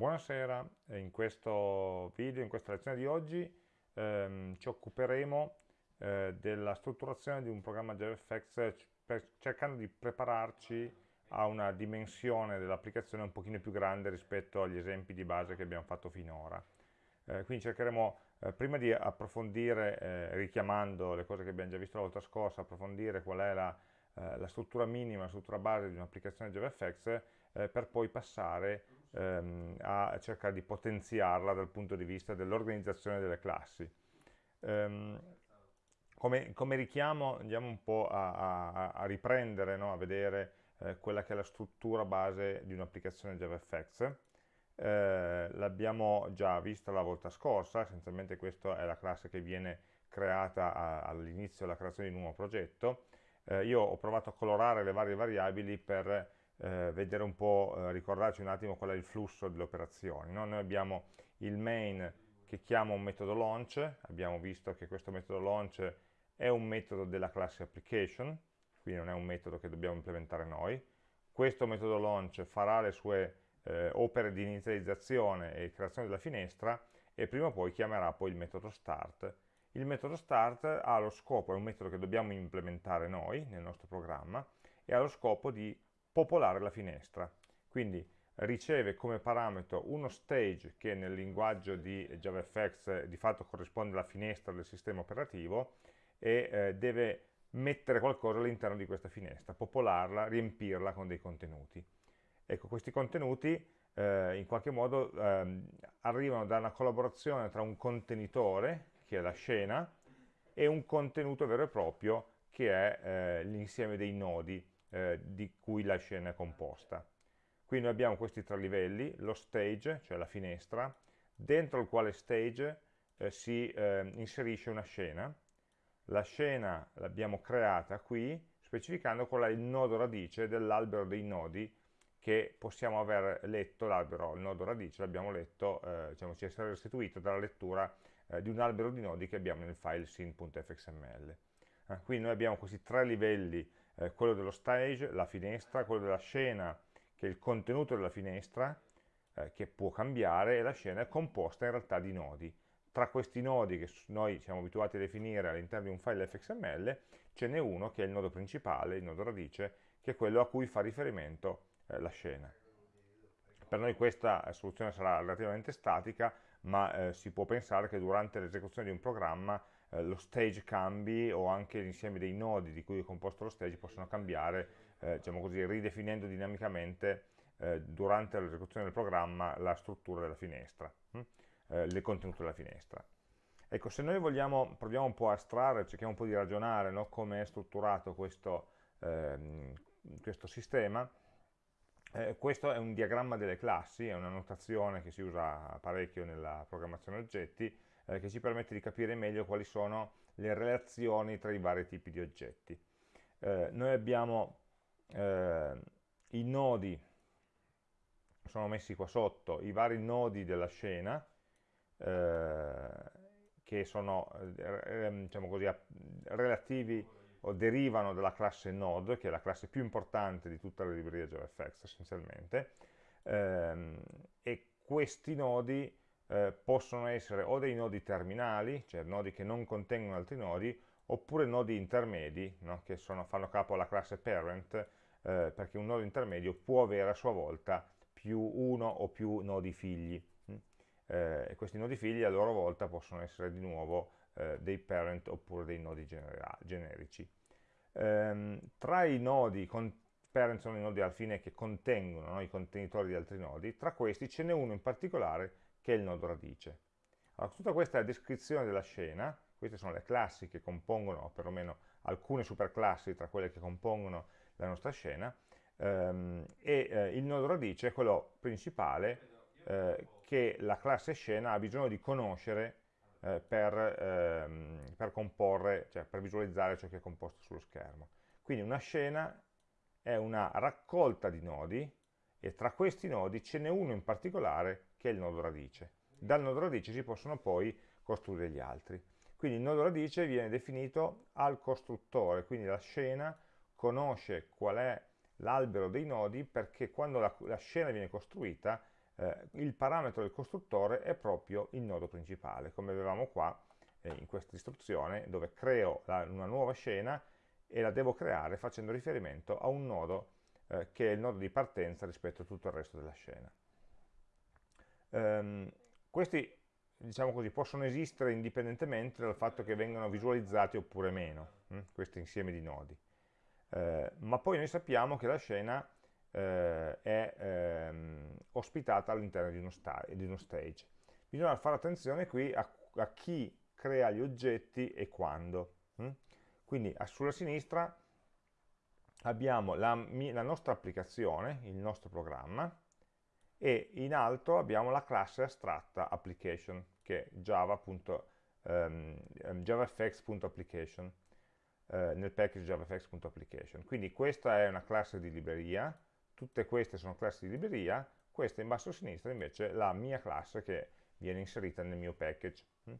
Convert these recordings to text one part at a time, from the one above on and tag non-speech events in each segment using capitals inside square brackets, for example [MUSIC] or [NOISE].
Buonasera, in questo video, in questa lezione di oggi ehm, ci occuperemo eh, della strutturazione di un programma JavaFX cercando di prepararci a una dimensione dell'applicazione un pochino più grande rispetto agli esempi di base che abbiamo fatto finora. Eh, quindi cercheremo, eh, prima di approfondire, eh, richiamando le cose che abbiamo già visto la volta scorsa, approfondire qual è la, eh, la struttura minima, la struttura base di un'applicazione JavaFX, eh, per poi passare ehm, a cercare di potenziarla dal punto di vista dell'organizzazione delle classi. Um, come, come, richiamo andiamo un po' a, a, a riprendere, no? a vedere eh, quella che è la struttura base di un'applicazione JavaFX. Eh, L'abbiamo già vista la volta scorsa, essenzialmente questa è la classe che viene creata all'inizio della creazione di un nuovo progetto. Eh, io ho provato a colorare le varie variabili per eh, vedere un po', eh, ricordarci un attimo qual è il flusso delle operazioni. No? Noi abbiamo il main che chiama un metodo launch, abbiamo visto che questo metodo launch è un metodo della classe application, quindi non è un metodo che dobbiamo implementare noi. Questo metodo launch farà le sue eh, opere di inizializzazione e creazione della finestra e prima o poi chiamerà poi il metodo start. Il metodo start ha lo scopo, è un metodo che dobbiamo implementare noi nel nostro programma, e ha lo scopo di popolare la finestra. Quindi riceve come parametro uno stage che nel linguaggio di JavaFX di fatto corrisponde alla finestra del sistema operativo e eh, deve mettere qualcosa all'interno di questa finestra, popolarla, riempirla con dei contenuti. Ecco, questi contenuti eh, in qualche modo eh, arrivano da una collaborazione tra un contenitore, che è la scena, e un contenuto vero e proprio, che è eh, l'insieme dei nodi eh, di cui la scena è composta. Qui noi abbiamo questi tre livelli, lo stage, cioè la finestra, dentro il quale stage eh, si eh, inserisce una scena. La scena l'abbiamo creata qui, specificando qual è il nodo radice dell'albero dei nodi che possiamo aver letto, l'albero, il nodo radice l'abbiamo letto, eh, diciamo, ci è stato restituito dalla lettura eh, di un albero di nodi che abbiamo nel file sin.fxml. Eh, quindi noi abbiamo questi tre livelli eh, quello dello stage, la finestra, quello della scena, che è il contenuto della finestra, eh, che può cambiare, e la scena è composta in realtà di nodi. Tra questi nodi che noi siamo abituati a definire all'interno di un file fxml, ce n'è uno che è il nodo principale, il nodo radice, che è quello a cui fa riferimento eh, la scena. Per noi questa soluzione sarà relativamente statica, ma eh, si può pensare che durante l'esecuzione di un programma eh, lo stage cambi o anche l'insieme dei nodi di cui è composto lo stage possono cambiare, eh, diciamo così, ridefinendo dinamicamente eh, durante l'esecuzione del programma la struttura della finestra, hm? il contenuto della finestra. Ecco, se noi vogliamo, proviamo un po' a astrarre, cerchiamo un po' di ragionare no? come è strutturato questo, ehm, questo sistema, eh, questo è un diagramma delle classi, è una notazione che si usa parecchio nella programmazione oggetti, eh, che ci permette di capire meglio quali sono le relazioni tra i vari tipi di oggetti. Eh, noi abbiamo eh, i nodi, sono messi qua sotto, i vari nodi della scena, eh, che sono eh, ehm, diciamo così, relativi o derivano dalla classe node, che è la classe più importante di tutta la libreria JavaFX essenzialmente, ehm, e questi nodi eh, possono essere o dei nodi terminali, cioè nodi che non contengono altri nodi, oppure nodi intermedi, no? che sono, fanno capo alla classe parent, eh, perché un nodo intermedio può avere a sua volta più uno o più nodi figli. Hm? Eh, e questi nodi figli a loro volta possono essere di nuovo eh, dei parent oppure dei nodi generici. Ehm, tra i nodi, parent sono i nodi alla fine che contengono no? i contenitori di altri nodi, tra questi ce n'è uno in particolare che è il nodo radice. Allora, tutta questa è la descrizione della scena, queste sono le classi che compongono, o perlomeno alcune superclassi tra quelle che compongono la nostra scena, ehm, e eh, il nodo radice è quello principale eh, che la classe scena ha bisogno di conoscere eh, per, ehm, per comporre, cioè per visualizzare ciò che è composto sullo schermo. Quindi una scena è una raccolta di nodi e tra questi nodi ce n'è uno in particolare che è il nodo radice. Dal nodo radice si possono poi costruire gli altri. Quindi il nodo radice viene definito al costruttore, quindi la scena conosce qual è l'albero dei nodi perché quando la, la scena viene costruita eh, il parametro del costruttore è proprio il nodo principale, come avevamo qua eh, in questa istruzione, dove creo la, una nuova scena e la devo creare facendo riferimento a un nodo eh, che è il nodo di partenza rispetto a tutto il resto della scena. Um, questi diciamo così, possono esistere indipendentemente dal fatto che vengano visualizzati oppure meno, hm? questi insieme di nodi. Eh, ma poi noi sappiamo che la scena eh, è ehm, ospitata all'interno di, di, uno stage. Bisogna fare attenzione qui a, a chi crea gli oggetti e quando. Hm? Quindi sulla sinistra abbiamo la, la nostra applicazione, il nostro programma, e in alto abbiamo la classe astratta application che è java.um, javafx.application eh, nel package javafx.application quindi questa è una classe di libreria tutte queste sono classi di libreria questa in basso a sinistra invece è la mia classe che viene inserita nel mio package. Mm.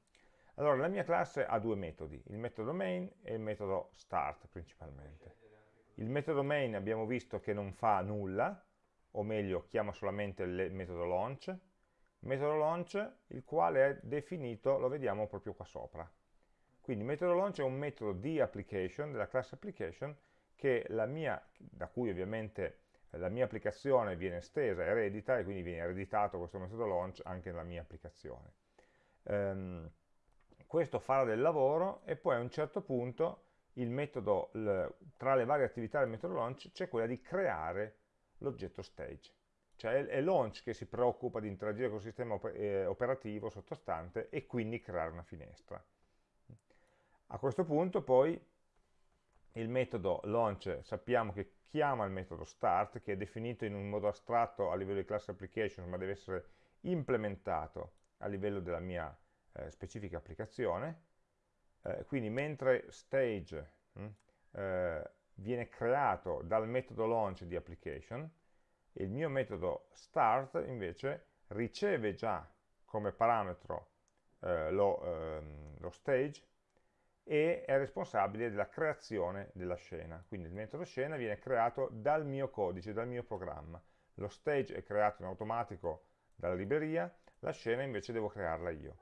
allora la mia classe ha due metodi il metodo main e il metodo start principalmente. Il metodo main abbiamo visto che non fa nulla o meglio chiama solamente il metodo launch, metodo launch il quale è definito, lo vediamo proprio qua sopra. Quindi metodo launch è un metodo di application, della classe application, mia, da cui ovviamente la mia applicazione viene estesa, eredita, e quindi viene ereditato questo metodo launch anche nella mia applicazione. Um, questo farà del lavoro e poi a un certo punto metodo, tra le varie attività del metodo launch c'è quella di creare l'oggetto stage. Cioè è launch che si preoccupa di interagire con il sistema eh, operativo sottostante e quindi creare una finestra. A questo punto poi il metodo launch sappiamo che chiama il metodo start che è definito in un modo astratto a livello di class application ma deve essere implementato a livello della mia eh, specifica applicazione eh, quindi mentre stage mh, hm, eh, viene creato dal metodo launch di application e il mio metodo start invece riceve già come parametro eh, lo, ehm, lo, stage e è responsabile della creazione della scena. Quindi il metodo scena viene creato dal mio codice, dal mio programma. Lo stage è creato in automatico dalla libreria, la scena invece devo crearla io.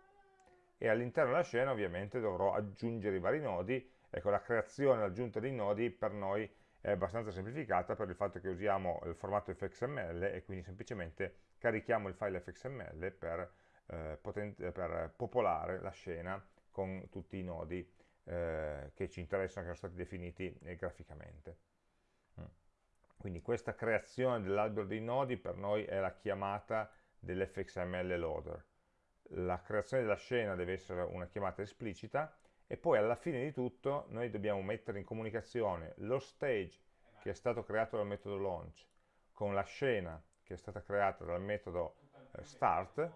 E all'interno della scena ovviamente dovrò aggiungere i vari nodi Ecco, la creazione e l'aggiunta dei nodi per noi è abbastanza semplificata per il fatto che usiamo il formato fxml e quindi semplicemente carichiamo il file fxml per, eh, per popolare la scena con tutti i nodi eh, che ci interessano, che sono stati definiti eh, graficamente. Mm. Quindi questa creazione dell'albero dei nodi per noi è la chiamata dell'fxml loader. La creazione della scena deve essere una chiamata esplicita e poi alla fine di tutto noi dobbiamo mettere in comunicazione lo stage che è stato creato dal metodo launch con la scena che è stata creata dal metodo eh, start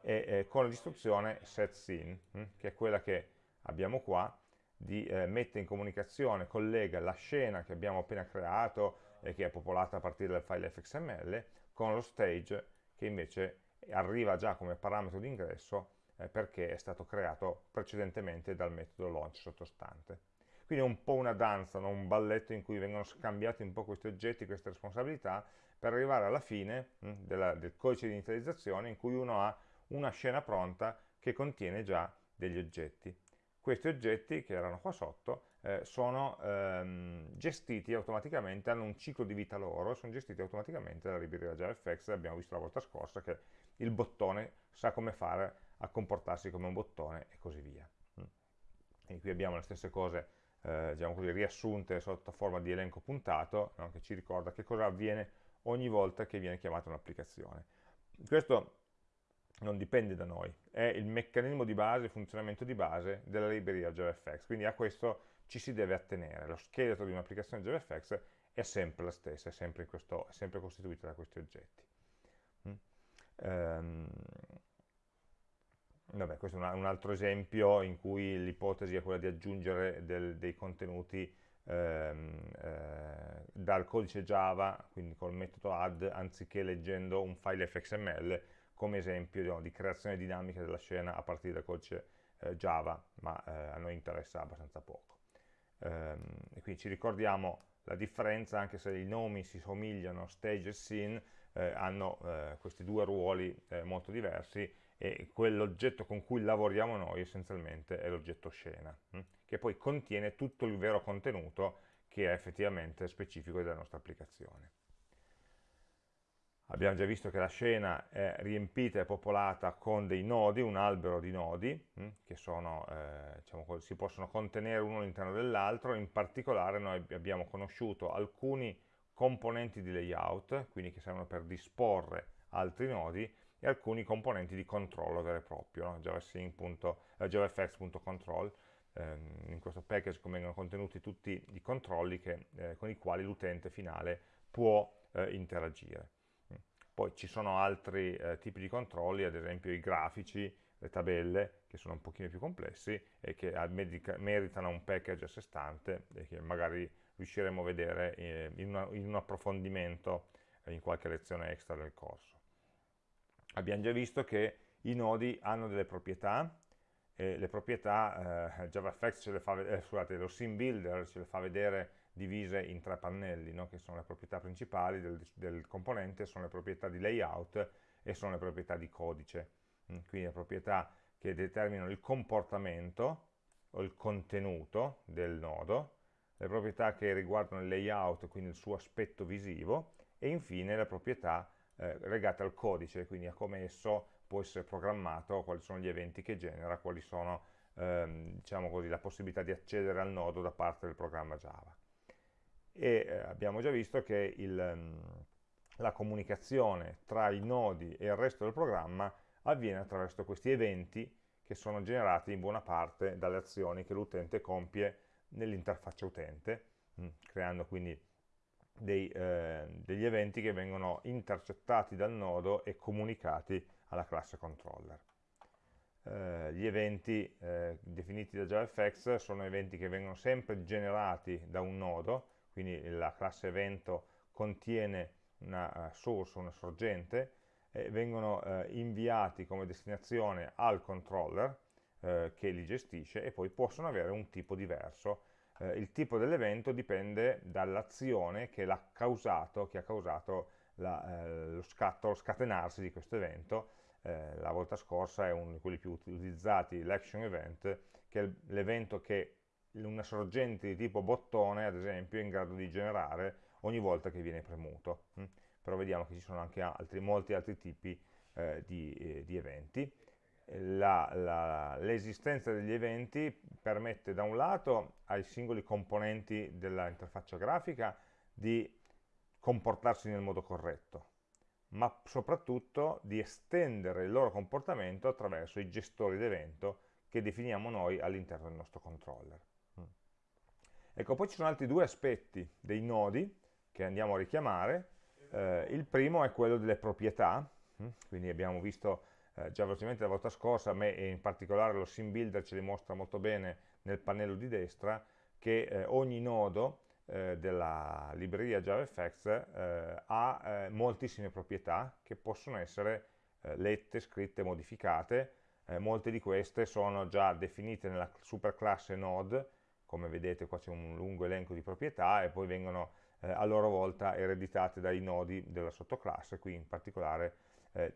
e eh, con l'istruzione setScene hm, che è quella che abbiamo qua di eh, mette in comunicazione, collega la scena che abbiamo appena creato e che è popolata a partire dal file fxml con lo stage che invece arriva già come parametro di ingresso eh, perché è stato creato precedentemente dal metodo launch sottostante. Quindi è un po' una danza, no? un balletto in cui vengono scambiati un po' questi oggetti, queste responsabilità, per arrivare alla fine mh, hm, della, del codice di inizializzazione in cui uno ha una scena pronta che contiene già degli oggetti. Questi oggetti, che erano qua sotto, eh, sono ehm, gestiti automaticamente, hanno un ciclo di vita loro, sono gestiti automaticamente dalla libreria JavaFX, abbiamo visto la volta scorsa che il bottone sa come fare a comportarsi come un bottone e così via. Mm. E qui abbiamo le stesse cose eh, diciamo così, riassunte sotto forma di elenco puntato, no? che ci ricorda che cosa avviene ogni volta che viene chiamata un'applicazione. Questo non dipende da noi, è il meccanismo di base, il funzionamento di base della libreria JavaFX, quindi a questo ci si deve attenere. Lo scheletro di un'applicazione JavaFX è sempre la stessa, è sempre, questo, è sempre costituito da questi oggetti. Mm. Um, Vabbè, questo è un, altro esempio in cui l'ipotesi è quella di aggiungere del, dei contenuti ehm, eh, dal codice Java, quindi col metodo add, anziché leggendo un file fxml, come esempio no, di creazione dinamica della scena a partire dal codice eh, Java, ma eh, a noi interessa abbastanza poco. Ehm, e quindi ci ricordiamo la differenza, anche se i nomi si somigliano, stage e scene, eh, hanno eh, questi due ruoli eh, molto diversi e quell'oggetto con cui lavoriamo noi essenzialmente è l'oggetto scena, hm? che poi contiene tutto il vero contenuto che è effettivamente specifico della nostra applicazione. Abbiamo già visto che la scena è riempita e popolata con dei nodi, un albero di nodi, hm, che sono, eh, diciamo, si possono contenere uno all'interno dell'altro, in particolare noi abbiamo conosciuto alcuni componenti di layout, quindi che servono per disporre altri nodi, e alcuni componenti di controllo vero e proprio, no? javafx.control, ehm, in questo package vengono contenuti tutti i controlli che, eh, con i quali l'utente finale può eh, interagire. Poi ci sono altri eh, tipi di controlli, ad esempio i grafici, le tabelle, che sono un pochino più complessi e che meritano un package a sé stante e che magari riusciremo a vedere eh, in, una, in, un approfondimento eh, in qualche lezione extra del corso. Abbiamo già visto che i nodi hanno delle proprietà, e le proprietà eh, JavaFX ce le fa eh, scusate, lo sim builder ce le fa vedere divise in tre pannelli, no? che sono le proprietà principali del, del, componente, sono le proprietà di layout e sono le proprietà di codice. Mm, quindi le proprietà che determinano il comportamento o il contenuto del nodo, le proprietà che riguardano il layout, quindi il suo aspetto visivo, e infine le proprietà eh, legate al codice, quindi a come esso può essere programmato, quali sono gli eventi che genera, quali sono ehm, diciamo così, la possibilità di accedere al nodo da parte del programma Java. E eh, abbiamo già visto che il, um, la comunicazione tra i nodi e il resto del programma avviene attraverso questi eventi che sono generati in buona parte dalle azioni che l'utente compie nell'interfaccia utente, mm, creando quindi dei, eh, degli eventi che vengono intercettati dal nodo e comunicati alla classe controller. Eh, gli eventi eh, definiti da JavaFX sono eventi che vengono sempre generati da un nodo, quindi la classe evento contiene una uh, source, una sorgente, e vengono uh, inviati come destinazione al controller uh, che li gestisce e poi possono avere un tipo diverso. il tipo dell'evento dipende dall'azione che l'ha causato, che ha causato la, lo scatto, lo scatenarsi di questo evento, eh, la volta scorsa è uno di quelli più utilizzati, l'action event, che è l'evento che una sorgente di tipo bottone, ad esempio, è in grado di generare ogni volta che viene premuto. Mm? Però vediamo che ci sono anche altri, molti altri tipi eh, di, eh, di, eventi. L'esistenza degli eventi permette da un lato ai singoli componenti dell'interfaccia grafica di comportarsi nel modo corretto, ma soprattutto di estendere il loro comportamento attraverso i gestori d'evento che definiamo noi all'interno del nostro controller. Mm. Ecco, poi ci sono altri due aspetti dei nodi che andiamo a richiamare. Eh, il primo è quello delle proprietà, mm. quindi abbiamo visto eh, già velocemente la volta scorsa, a me e in particolare lo sim builder ce li mostra molto bene nel pannello di destra, che eh, ogni nodo eh, della libreria JavaFX eh, ha eh, moltissime proprietà che possono essere lette, scritte, modificate. Molte di queste sono già definite nella superclasse node, come vedete qua c'è un lungo elenco di proprietà e poi vengono a loro volta ereditate dai nodi della sottoclasse, qui in particolare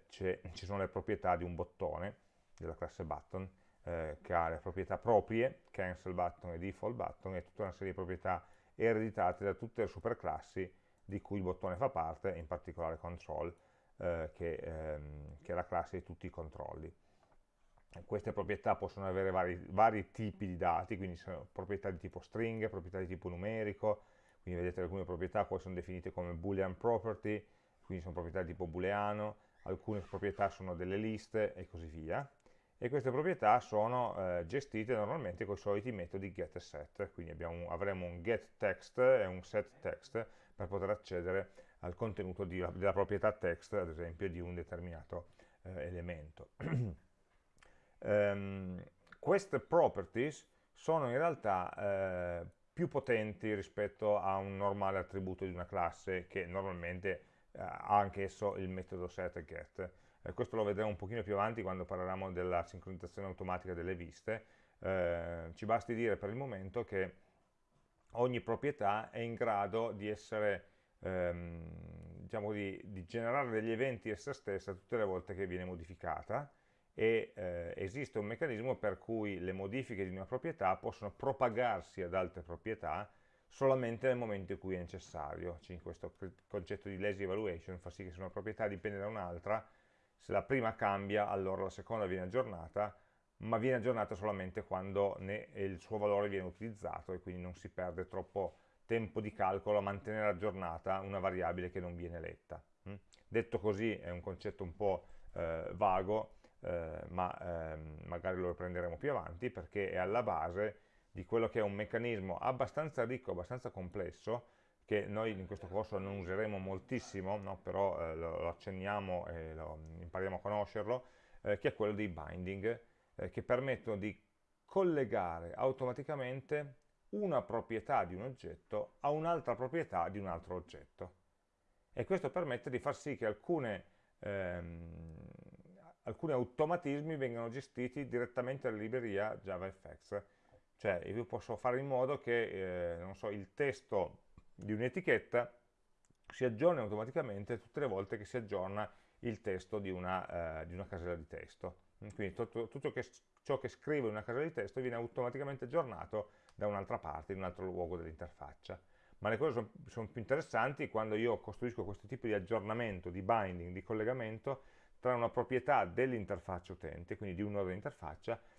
ci sono le proprietà di un bottone della classe button che ha le proprietà proprie, cancel button e default button e tutta una serie di proprietà ereditate da tutte le superclassi di cui il bottone fa parte, in particolare control, eh, che, ehm, che, è la classe di tutti i controlli. Queste proprietà possono avere vari, vari tipi di dati, quindi sono proprietà di tipo string, proprietà di tipo numerico, quindi vedete alcune proprietà poi sono definite come boolean property, quindi sono proprietà di tipo booleano, alcune proprietà sono delle liste e così via e queste proprietà sono eh, gestite normalmente con i soliti metodi get e set, quindi abbiamo, avremo un get text e un set text per poter accedere al contenuto di, della proprietà text, ad esempio, di un determinato eh, elemento. um, [CLEARS THROAT] queste properties sono in realtà eh, più potenti rispetto a un normale attributo di una classe che normalmente ha anch'esso il metodo set e get. Eh, questo lo vedremo un pochino più avanti quando parleremo della sincronizzazione automatica delle viste, eh, ci basti dire per il momento che ogni proprietà è in grado di essere ehm, diciamo di, di, generare degli eventi essa stessa tutte le volte che viene modificata e eh, esiste un meccanismo per cui le modifiche di una proprietà possono propagarsi ad altre proprietà solamente nel momento in cui è necessario. Cioè, questo concetto di lazy evaluation fa sì che se una proprietà dipende da un'altra, se la prima cambia, allora la seconda viene aggiornata, ma viene aggiornata solamente quando il suo valore viene utilizzato e quindi non si perde troppo tempo di calcolo a mantenere aggiornata una variabile che non viene letta. Mm? Detto così è un concetto un po' eh, vago, eh, ma ehm, magari lo riprenderemo più avanti perché è alla base di quello che è un meccanismo abbastanza ricco, abbastanza complesso, che noi in questo corso non useremo moltissimo, no? però eh, lo, lo, accenniamo e lo, impariamo a conoscerlo, eh, che è quello dei binding, eh, che permettono di collegare automaticamente una proprietà di un oggetto a un'altra proprietà di un altro oggetto. E questo permette di far sì che alcune, ehm, alcuni automatismi vengano gestiti direttamente dalla libreria JavaFX. Cioè io posso fare in modo che eh, so, il testo di un'etichetta si aggiorni automaticamente tutte le volte che si aggiorna il testo di una, eh, di una casella di testo. Quindi tutto, tutto che, ciò che scrivo in una casella di testo viene automaticamente aggiornato da un'altra parte, in un altro luogo dell'interfaccia. Ma le cose sono, sono più interessanti quando io costruisco questo tipo di aggiornamento, di binding, di collegamento tra una proprietà dell'interfaccia utente, quindi di un nodo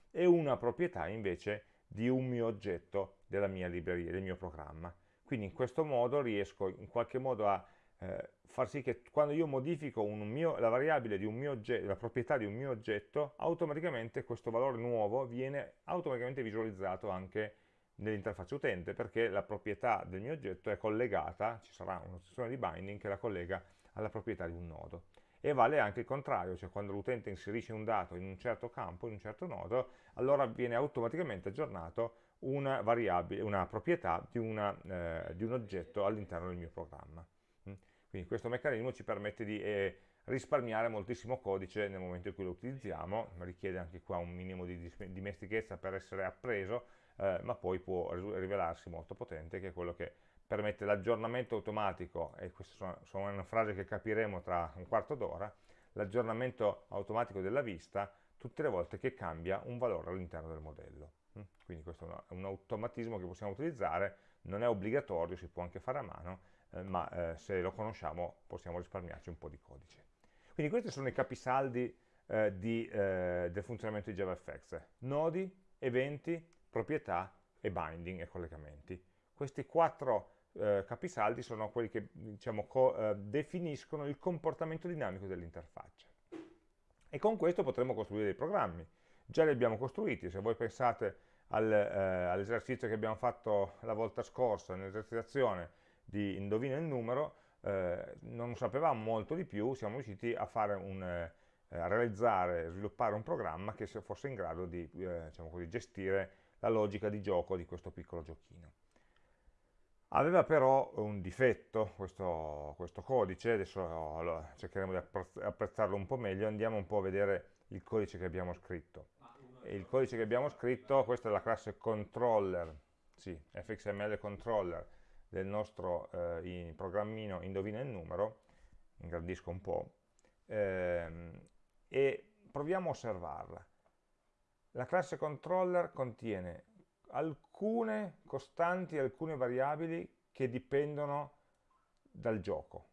e una proprietà invece di un mio oggetto della mia libreria, del mio programma. Quindi in questo modo riesco in qualche modo a eh, far sì che quando io modifico mio, la variabile di un mio oggetto, la proprietà di un mio oggetto, automaticamente questo valore nuovo viene automaticamente visualizzato anche nell'interfaccia utente perché la proprietà del mio oggetto è collegata, ci sarà un'opzione di binding che la collega alla proprietà di un nodo. E vale anche il contrario, cioè quando l'utente inserisce un dato in un certo campo, in un certo nodo, allora viene automaticamente aggiornato una, variabile, una proprietà di, una, eh, di un oggetto all'interno del mio programma. Mm? Quindi questo meccanismo ci permette di eh, risparmiare moltissimo codice nel momento in cui lo utilizziamo, richiede anche qua un minimo di dimestichezza per essere appreso, eh, ma poi può rivelarsi molto potente, che è quello che permette l'aggiornamento automatico, e queste sono, una frase che capiremo tra un quarto d'ora, l'aggiornamento automatico della vista tutte le volte che cambia un valore all'interno del modello. Mm? Quindi questo è un automatismo che possiamo utilizzare, non è obbligatorio, si può anche fare a mano, eh, ma eh, se lo conosciamo possiamo risparmiarci un po' di codice. Quindi questi sono i capisaldi eh, di, del funzionamento di JavaFX. Nodi, eventi, proprietà e binding e collegamenti. Questi quattro eh, capisaldi sono quelli che diciamo, eh, definiscono il comportamento dinamico dell'interfaccia. E con questo potremo costruire dei programmi. Già li abbiamo costruiti, se voi pensate al, eh, all'esercizio che abbiamo fatto la volta scorsa, nell'esercitazione di indovina il numero, eh, non sapevamo molto di più, siamo riusciti a un, eh, a realizzare, sviluppare un programma che fosse in grado di eh, diciamo così, gestire la logica di gioco di questo piccolo giochino. Aveva però un difetto questo, questo codice, adesso cercheremo di apprezzarlo un po' meglio, andiamo un po' a vedere il codice che abbiamo scritto. E il codice che abbiamo scritto, questa è la classe controller, sì, fxml controller del nostro eh, programmino indovina il numero, ingrandisco un po', ehm, e proviamo a osservarla. La classe controller contiene alcune costanti, alcune variabili che dipendono dal gioco.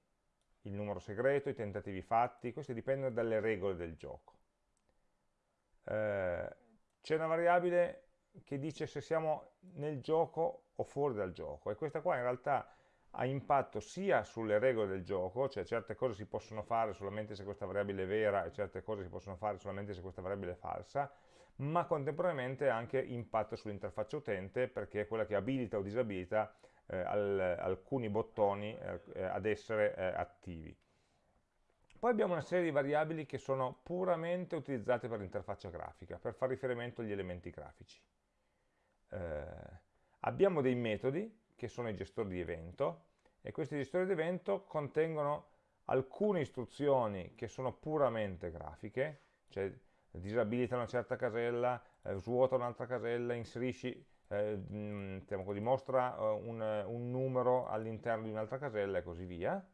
Il numero segreto, i tentativi fatti, questi dipendono dalle regole del gioco. Eh, C'è una variabile che dice se siamo nel gioco o fuori dal gioco e questa qua in realtà ha impatto sia sulle regole del gioco, cioè certe cose si possono fare solamente se questa variabile è vera e certe cose si possono fare solamente se questa variabile è falsa, ma contemporaneamente anche impatto sull'interfaccia utente perché è quella che abilita o disabilita eh, al, alcuni bottoni eh, ad essere eh, attivi. Poi abbiamo una serie di variabili che sono puramente utilizzate per l'interfaccia grafica, per fare riferimento agli elementi grafici. Eh, abbiamo dei metodi, che sono i gestori di evento, e questi gestori di evento contengono alcune istruzioni che sono puramente grafiche, cioè disabilita una certa casella, eh, svuota un'altra casella, inserisci, eh, mh, diciamo così, mostra uh, un, un numero all'interno di un'altra casella e così via.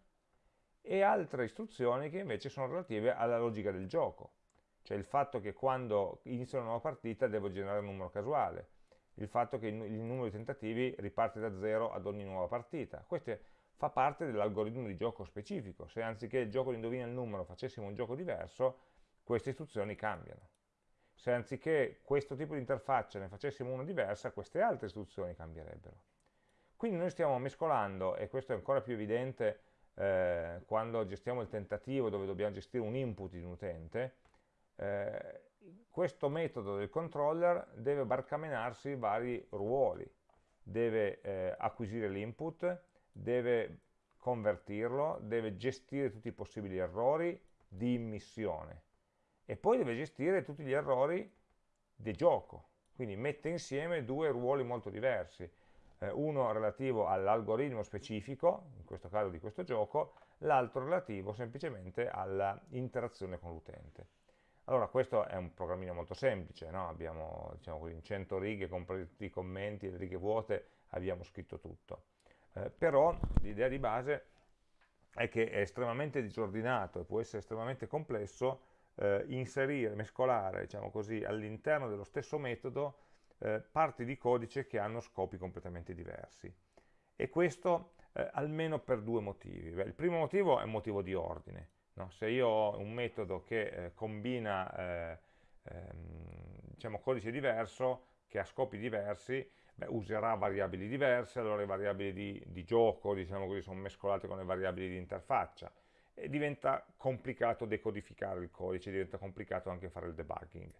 e altre istruzioni che invece sono relative alla logica del gioco, cioè il fatto che quando inizio una nuova partita devo generare un numero casuale, il fatto che il numero di tentativi riparte da zero ad ogni nuova partita. Questo fa parte dell'algoritmo di gioco specifico. Se anziché il gioco di indovina il numero facessimo un gioco diverso, queste istruzioni cambiano. Se anziché questo tipo di interfaccia ne facessimo una diversa, queste altre istruzioni cambierebbero. Quindi noi stiamo mescolando, e questo è ancora più evidente eh, quando gestiamo il tentativo dove dobbiamo gestire un input di un utente, eh, questo metodo del controller deve barcamenarsi vari ruoli, deve eh, acquisire l'input, deve convertirlo, deve gestire tutti i possibili errori di immissione e poi deve gestire tutti gli errori di gioco, quindi mette insieme due ruoli molto diversi, eh, uno relativo all'algoritmo specifico, in questo caso di questo gioco, l'altro relativo semplicemente all'interazione con l'utente. Allora questo è un programmino molto semplice, no? abbiamo diciamo così, in 100 righe, compresi i commenti le righe vuote, abbiamo scritto tutto. Eh, però l'idea di base è che è estremamente disordinato e può essere estremamente complesso eh, inserire, mescolare diciamo all'interno dello stesso metodo eh, parti di codice che hanno scopi completamente diversi. E questo eh, almeno per due motivi. Beh, il primo motivo è un motivo di ordine. No? Se io ho un metodo che eh, combina eh, ehm, diciamo, codice diverso, che ha scopi diversi, beh, userà variabili diverse, allora le variabili di, di gioco diciamo così, sono mescolate con le variabili di interfaccia diventa complicato decodificare il codice, diventa complicato anche fare il debugging.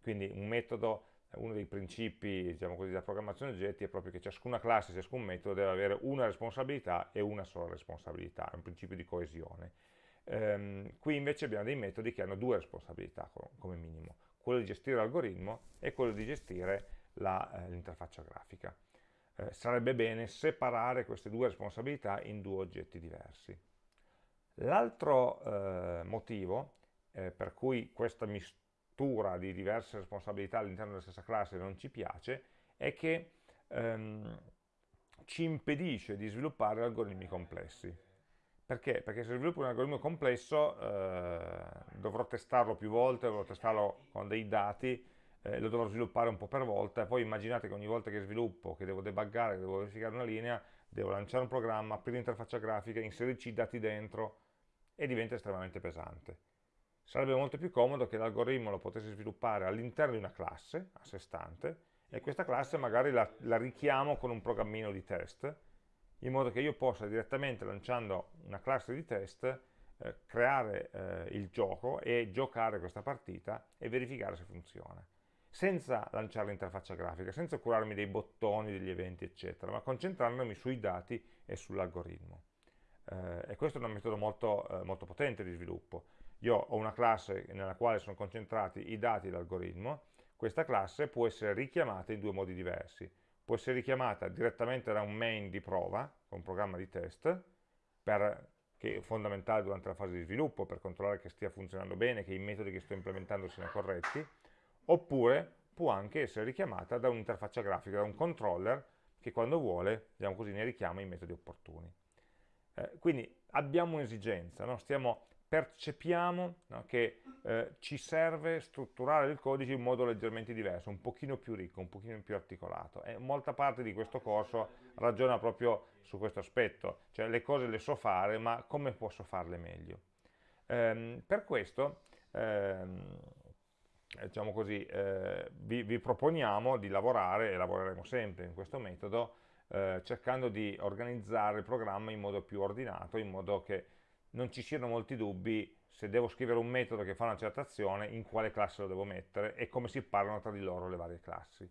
Quindi un metodo, uno dei principi diciamo così, della programmazione oggetti è proprio che ciascuna classe, ciascun metodo deve avere una responsabilità e una sola responsabilità, è un principio di coesione. Ehm, qui invece abbiamo dei metodi che hanno due responsabilità come minimo, quello di gestire l'algoritmo e quello di gestire eh, l'interfaccia grafica. Eh, sarebbe bene separare queste due responsabilità in due oggetti diversi. L'altro eh, motivo eh, per cui questa mistura di diverse responsabilità all'interno della stessa classe non ci piace è che ehm, ci impedisce di sviluppare algoritmi complessi. Perché? Perché se sviluppo un algoritmo complesso eh, dovrò testarlo più volte, dovrò testarlo con dei dati, eh, lo dovrò sviluppare un po' per volta, e poi immaginate che ogni volta che sviluppo, che devo debuggare, che devo verificare una linea, devo lanciare un programma, aprire l'interfaccia grafica, inserirci i dati dentro, e diventa estremamente pesante. Sarebbe molto più comodo che l'algoritmo lo potessi sviluppare all'interno di una classe, a sé stante, e questa classe magari la, la, richiamo con un programmino di test, in modo che io possa direttamente lanciando una classe di test eh, creare eh, il gioco e giocare questa partita e verificare se funziona senza lanciare l'interfaccia grafica, senza curarmi dei bottoni, degli eventi, eccetera, ma concentrandomi sui dati e sull'algoritmo. Eh, e questo è un metodo molto, eh, molto potente di sviluppo. Io ho una classe nella quale sono concentrati i dati dell'algoritmo, questa classe può essere richiamata in due modi diversi. Può essere richiamata direttamente da un main di prova, un programma di test, per, che è fondamentale durante la fase di sviluppo per controllare che stia funzionando bene, che i metodi che sto implementando siano corretti, oppure può anche essere richiamata da un'interfaccia grafica, da un controller che quando vuole, diciamo così, ne richiama i metodi opportuni. Eh, quindi abbiamo un'esigenza, no? percepiamo no, che eh, ci serve strutturare il codice in modo leggermente diverso, un pochino più ricco, un pochino più articolato e molta parte di questo corso ragiona proprio su questo aspetto, cioè le cose le so fare ma come posso farle meglio. Ehm, per questo ehm, diciamo così, eh, vi, vi proponiamo di lavorare, e lavoreremo sempre in questo metodo, eh, cercando di organizzare il programma in modo più ordinato, in modo che non ci siano molti dubbi se devo scrivere un metodo che fa una certa azione, in quale classe lo devo mettere e come si parlano tra di loro le varie classi.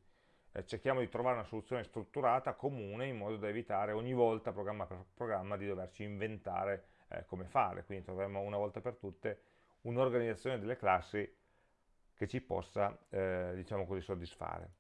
Eh, cerchiamo di trovare una soluzione strutturata, comune, in modo da evitare ogni volta, programma per programma, di doverci inventare eh, come fare. Quindi troveremo una volta per tutte un'organizzazione delle classi che ci possa, eh, diciamo così, soddisfare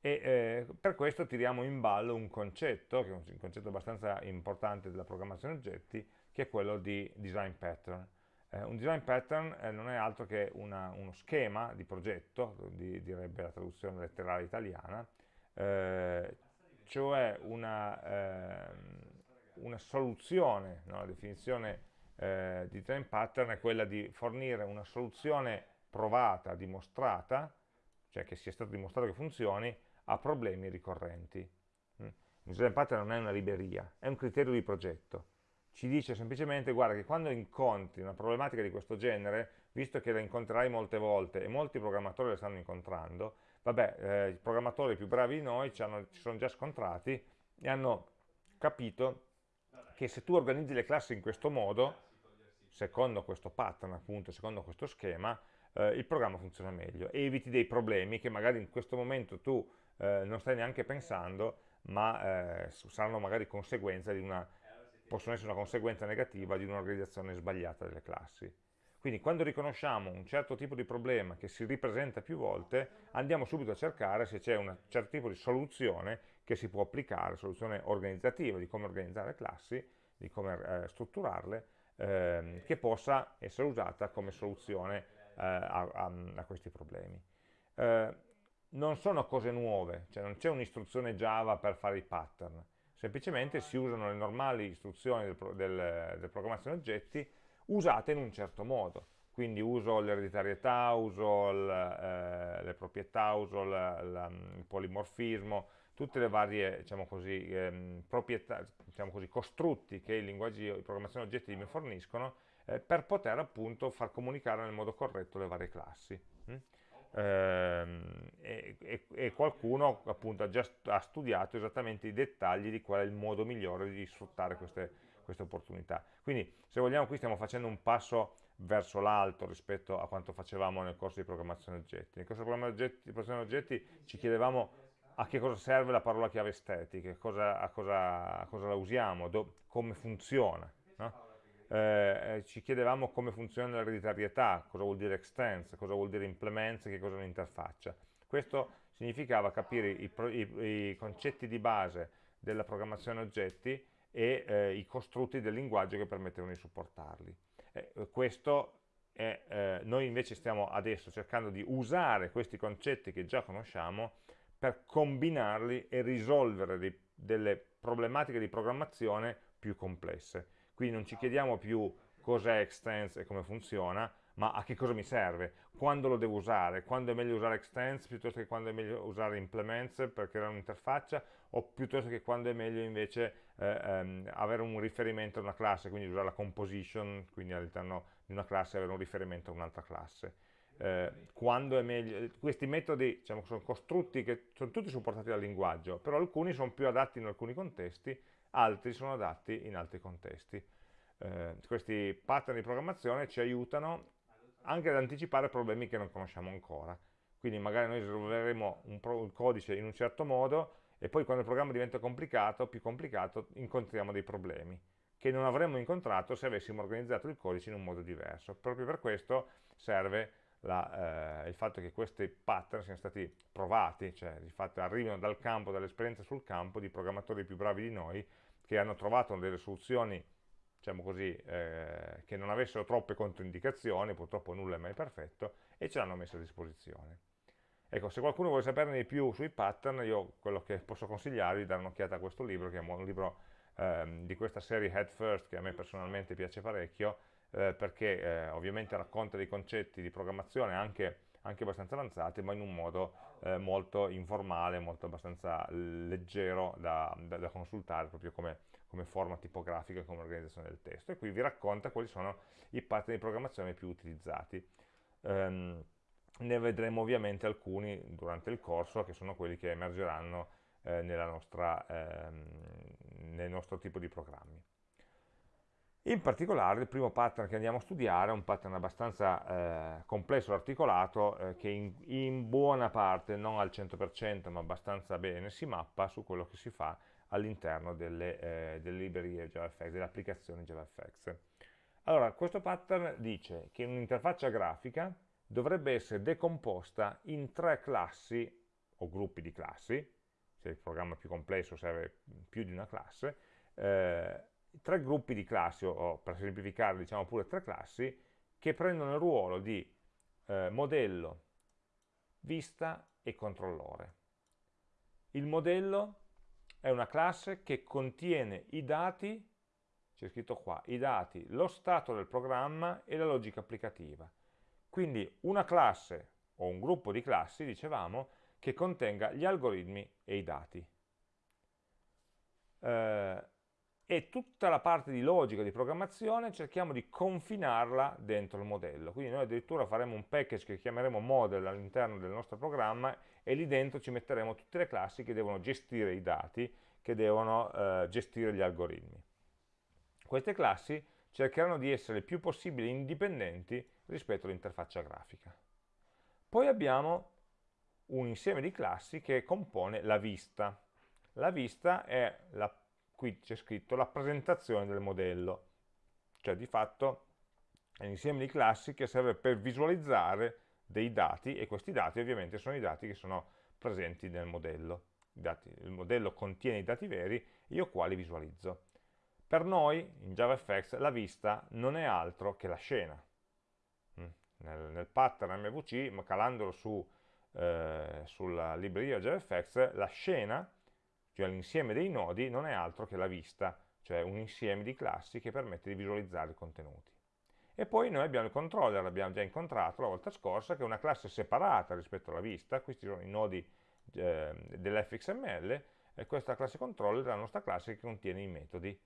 e eh, per questo tiriamo in ballo un concetto, che è un concetto abbastanza importante della programmazione oggetti, che è quello di design pattern. Eh, un design pattern eh, non è altro che una, uno schema di progetto, di, direbbe la traduzione letterale italiana, eh, cioè una, ehm, una soluzione, no? la definizione eh, di design pattern è quella di fornire una soluzione provata, dimostrata, cioè che sia stato dimostrato che funzioni, a problemi ricorrenti. Mm. Un design pattern non è una libreria, è un criterio di progetto. Ci dice semplicemente, guarda, che quando incontri una problematica di questo genere, visto che la incontrerai molte volte e molti programmatori la stanno incontrando, vabbè, eh, i programmatori più bravi di noi ci, hanno, ci sono già scontrati e hanno capito che se tu organizzi le classi in questo modo, secondo questo pattern, appunto, secondo questo schema, eh, il programma funziona meglio eviti dei problemi che magari in questo momento tu eh, non stai neanche pensando, ma eh, saranno magari conseguenza di una, possono essere una conseguenza negativa di un'organizzazione sbagliata delle classi. Quindi quando riconosciamo un certo tipo di problema che si ripresenta più volte, andiamo subito a cercare se c'è un certo tipo di soluzione che si può applicare, soluzione organizzativa di come organizzare classi, di come eh, strutturarle, ehm, che possa essere usata come soluzione a, a, a, questi problemi. Eh, non sono cose nuove, cioè non c'è un'istruzione Java per fare i pattern, semplicemente si usano le normali istruzioni del, del, del programmazione oggetti usate in un certo modo. Quindi uso l'ereditarietà, uso il, eh, le proprietà, uso la, la, il polimorfismo, tutte le varie diciamo così, ehm, diciamo così, costrutti che i linguaggi di programmazione oggetti mi forniscono eh, per poter appunto far comunicare nel modo corretto le varie classi. Mm? Ehm, e, e, e, qualcuno appunto ha già ha studiato esattamente i dettagli di qual è il modo migliore di sfruttare queste, queste opportunità. Quindi se vogliamo qui stiamo facendo un passo verso l'alto rispetto a quanto facevamo nel corso di programmazione oggetti. Nel corso di programmazione oggetti ci chiedevamo a che cosa serve la parola chiave estetica, cosa, a, cosa, a, cosa, la usiamo, come funziona. Eh, eh, ci chiedevamo come funziona l'ereditarietà, cosa vuol dire extends, cosa vuol dire implements, che cosa è un'interfaccia. Questo significava capire i, i, i concetti di base della programmazione oggetti e eh, i costrutti del linguaggio che permettevano di supportarli. Eh, questo è, eh, noi invece stiamo adesso cercando di usare questi concetti che già conosciamo per combinarli e risolvere dei, delle problematiche di programmazione più complesse. Quindi non ci chiediamo più cos'è extends e come funziona, ma a che cosa mi serve, quando lo devo usare, quando è meglio usare extends piuttosto che quando è meglio usare implements per creare un'interfaccia? O piuttosto che quando è meglio invece eh, ehm, avere un riferimento a una classe, quindi usare la composition, quindi all'interno di una classe avere un riferimento a un'altra classe. Eh, quando è meglio, questi metodi diciamo, sono costrutti che sono tutti supportati dal linguaggio, però alcuni sono più adatti in alcuni contesti, altri sono adatti in altri contesti. Eh, questi pattern di programmazione ci aiutano anche ad anticipare problemi che non conosciamo ancora. Quindi magari noi risolveremo un, un codice in un certo modo e poi quando il programma diventa complicato, più complicato, incontriamo dei problemi che non avremmo incontrato se avessimo organizzato il codice in un modo diverso. Proprio per questo serve la, eh, il fatto che questi pattern siano stati provati, cioè di fatto arrivino dal campo, dall'esperienza sul campo di programmatori più bravi di noi che hanno trovato delle soluzioni diciamo così, eh, che non avessero troppe controindicazioni, purtroppo nulla è mai perfetto, e ce l'hanno messa a disposizione. Ecco, se qualcuno vuole saperne di più sui pattern, io quello che posso consigliarvi è dare un'occhiata a questo libro, che è un libro ehm, di questa serie Head First, che a me personalmente piace parecchio, eh, perché eh, ovviamente racconta dei concetti di programmazione anche, anche abbastanza avanzati, ma in un modo eh, molto informale, molto abbastanza leggero da, da, da consultare, proprio come, come forma tipografica come organizzazione del testo. E qui vi racconta quali sono i pattern di programmazione più utilizzati. Um, ne vedremo ovviamente alcuni durante il corso, che sono quelli che emergeranno eh, nostra, ehm, nel nostro tipo di programmi. In particolare il primo pattern che andiamo a studiare è un pattern abbastanza eh, complesso e articolato eh, che in, in, buona parte, non al 100% ma abbastanza bene, si mappa su quello che si fa all'interno delle, eh, delle, librerie JavaFX, delle applicazioni JavaFX. Allora, questo pattern dice che un'interfaccia grafica dovrebbe essere decomposta in tre classi o gruppi di classi, se il programma è più complesso serve più di una classe, eh, tre gruppi di classi, o, per semplificare diciamo pure tre classi, che prendono il ruolo di eh, modello, vista e controllore. Il modello è una classe che contiene i dati c'è scritto qua, i dati, lo stato del programma e la logica applicativa. Quindi una classe o un gruppo di classi, dicevamo, che contenga gli algoritmi e i dati. Eh, e tutta la parte di logica, di programmazione, cerchiamo di confinarla dentro il modello. Quindi noi addirittura faremo un package che chiameremo model all'interno del nostro programma e lì dentro ci metteremo tutte le classi che devono gestire i dati, che devono eh, gestire gli algoritmi. Queste classi cercheranno di essere il più possibile indipendenti rispetto all'interfaccia grafica. Poi abbiamo un insieme di classi che compone la vista. La vista è, la, qui c'è scritto, la presentazione del modello, cioè di fatto è un insieme di classi che serve per visualizzare dei dati e questi dati ovviamente sono i dati che sono presenti nel modello. Dati, il modello contiene i dati veri, io qua li visualizzo. Per noi, in JavaFX, la vista non è altro che la scena. Mm. Nel, nel pattern MVC, ma calandolo su, eh, sulla libreria JavaFX, la scena, cioè l'insieme dei nodi, non è altro che la vista, cioè un insieme di classi che permette di visualizzare i contenuti. E poi noi abbiamo il controller, l'abbiamo già incontrato la volta scorsa, che è una classe separata rispetto alla vista, questi sono i nodi eh, dell'fxml, e questa classe controller è la nostra classe che contiene i metodi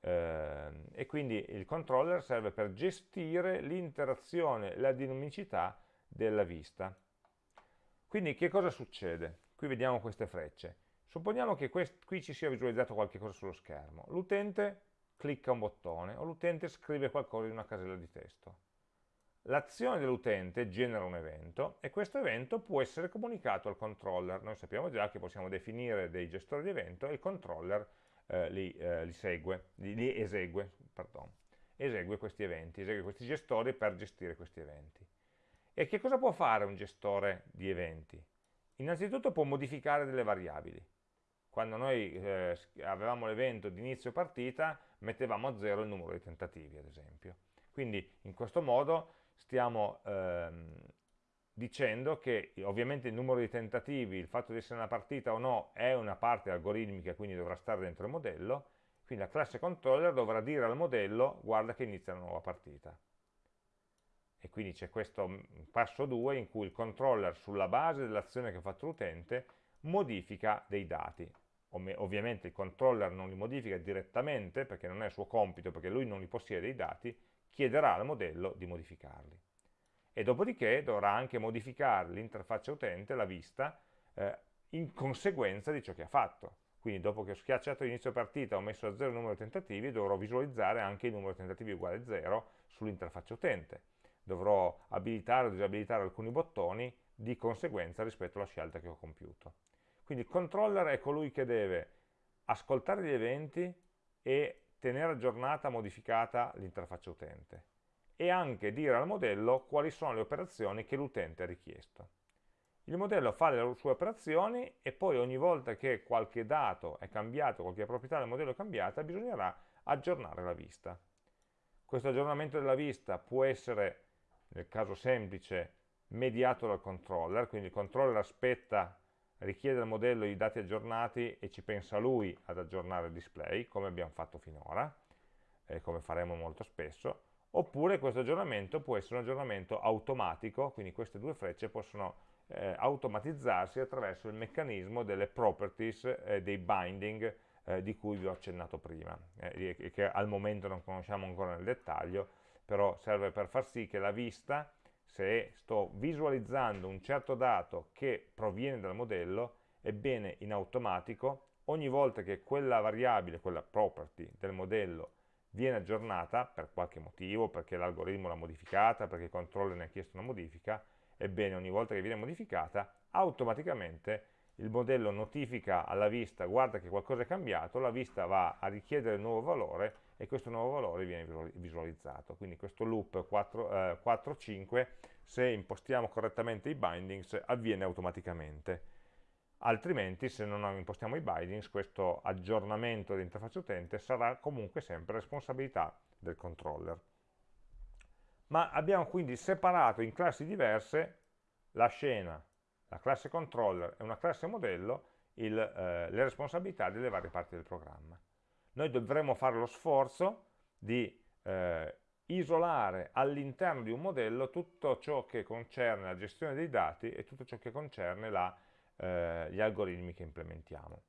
eh, e quindi il controller serve per gestire l'interazione, la dinamicità della vista. Quindi che cosa succede? Qui vediamo queste frecce. Supponiamo che qui ci sia visualizzato qualche cosa sullo schermo. L'utente clicca un bottone o l'utente scrive qualcosa in una casella di testo. L'azione dell'utente genera un evento e questo evento può essere comunicato al controller. Noi sappiamo già che possiamo definire dei gestori di evento e il controller eh, li, eh, li, segue, li, li esegue, pardon, esegue questi eventi, esegue questi gestori per gestire questi eventi. E che cosa può fare un gestore di eventi? Innanzitutto può modificare delle variabili. Quando noi eh, avevamo l'evento di inizio partita, mettevamo a zero il numero di tentativi, ad esempio. Quindi in questo modo stiamo ehm, dicendo che ovviamente il numero di tentativi, il fatto di essere una partita o no, è una parte algoritmica, quindi dovrà stare dentro il modello, quindi la classe controller dovrà dire al modello guarda che inizia una nuova partita. E quindi c'è questo mm, passo 2 in cui il controller sulla base dell'azione che ha fatto l'utente modifica dei dati. Ovviamente il controller non li modifica direttamente perché non è il suo compito, perché lui non li possiede i dati, chiederà al modello di modificarli e dopodiché dovrà anche modificare l'interfaccia utente, la vista, eh, in conseguenza di ciò che ha fatto. Quindi dopo che ho schiacciato inizio partita, ho messo a zero il numero di tentativi, dovrò visualizzare anche il numero di tentativi uguale a 0 sull'interfaccia utente. Dovrò abilitare o disabilitare alcuni bottoni di conseguenza rispetto alla scelta che ho compiuto. Quindi il controller è colui che deve ascoltare gli eventi e tenere aggiornata, modificata l'interfaccia utente e anche dire al modello quali sono le operazioni che l'utente ha richiesto. Il modello fa le sue operazioni e poi ogni volta che qualche dato è cambiato, qualche proprietà del modello è cambiata, bisognerà aggiornare la vista. Questo aggiornamento della vista può essere, nel caso semplice, mediato dal controller, quindi il controller aspetta, richiede al modello i dati aggiornati e ci pensa lui ad aggiornare il display, come abbiamo fatto finora, e come faremo molto spesso, oppure questo aggiornamento può essere un aggiornamento automatico, quindi queste due frecce possono eh, automatizzarsi attraverso il meccanismo delle properties eh, dei binding eh, di cui vi ho accennato prima, eh, e che al momento non conosciamo ancora nel dettaglio, però serve per far sì che la vista, se sto visualizzando un certo dato che proviene dal modello, ebbene in automatico ogni volta che quella variabile, quella property del modello viene aggiornata per qualche motivo, perché l'algoritmo l'ha modificata, perché il controller ne ha chiesto una modifica, ebbene ogni volta che viene modificata, automaticamente il modello notifica alla vista, guarda che qualcosa è cambiato, la vista va a richiedere il nuovo valore e questo nuovo valore viene visualizzato. Quindi questo loop 4-5, eh, se impostiamo correttamente i bindings, avviene automaticamente altrimenti se non impostiamo i bindings questo aggiornamento dell'interfaccia utente sarà comunque sempre responsabilità del controller. Ma abbiamo quindi separato in classi diverse la scena, la classe controller e una classe modello il, eh, le responsabilità delle varie parti del programma. Noi dovremmo fare lo sforzo di eh, isolare all'interno di un modello tutto ciò che concerne la gestione dei dati e tutto ciò che concerne la, eh, gli algoritmi che implementiamo.